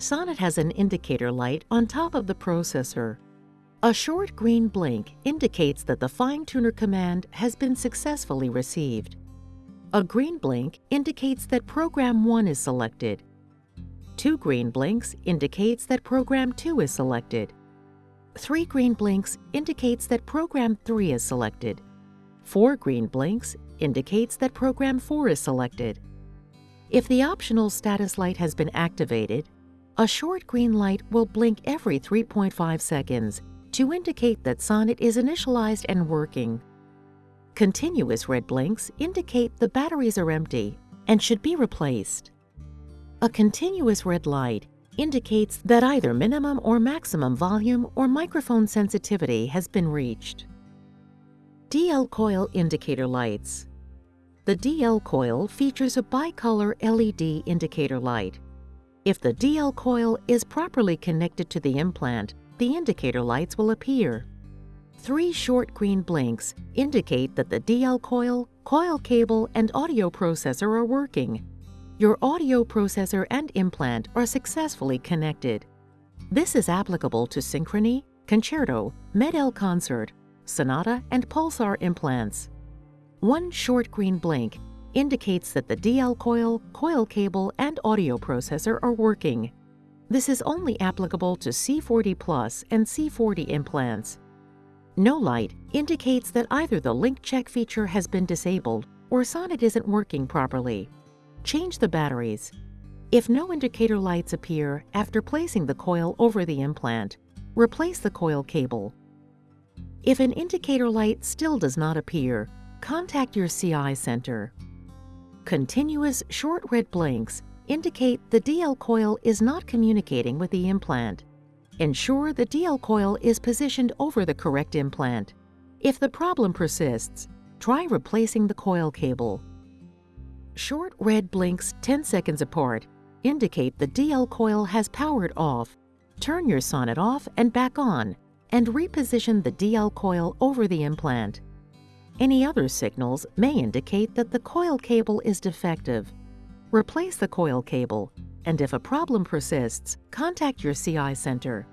Sonnet has an indicator light on top of the processor. A short green blink indicates that the FineTuner command has been successfully received. A green blink indicates that Program 1 is selected. Two green blinks indicates that Program 2 is selected. Three green blinks indicates that Program 3 is selected. Four green blinks indicates that Program 4 is selected. If the optional status light has been activated, a short green light will blink every 3.5 seconds to indicate that Sonnet is initialized and working. Continuous red blinks indicate the batteries are empty and should be replaced. A continuous red light indicates that either minimum or maximum volume or microphone sensitivity has been reached. DL coil indicator lights. The DL coil features a bicolor LED indicator light. If the DL coil is properly connected to the implant, the indicator lights will appear. Three short green blinks indicate that the DL coil, coil cable, and audio processor are working. Your audio processor and implant are successfully connected. This is applicable to Synchrony, Concerto, MED-EL Concert, Sonata, and Pulsar implants. One short green blink indicates that the DL coil, coil cable, and audio processor are working. This is only applicable to C40 Plus and C40 implants. No light indicates that either the link check feature has been disabled or Sonnet isn't working properly. Change the batteries. If no indicator lights appear after placing the coil over the implant, replace the coil cable. If an indicator light still does not appear, contact your CI center. Continuous short red blinks indicate the DL coil is not communicating with the implant. Ensure the DL coil is positioned over the correct implant. If the problem persists, try replacing the coil cable. Short red blinks 10 seconds apart indicate the DL coil has powered off. Turn your sonnet off and back on, and reposition the DL coil over the implant. Any other signals may indicate that the coil cable is defective. Replace the coil cable, and if a problem persists, contact your CI center.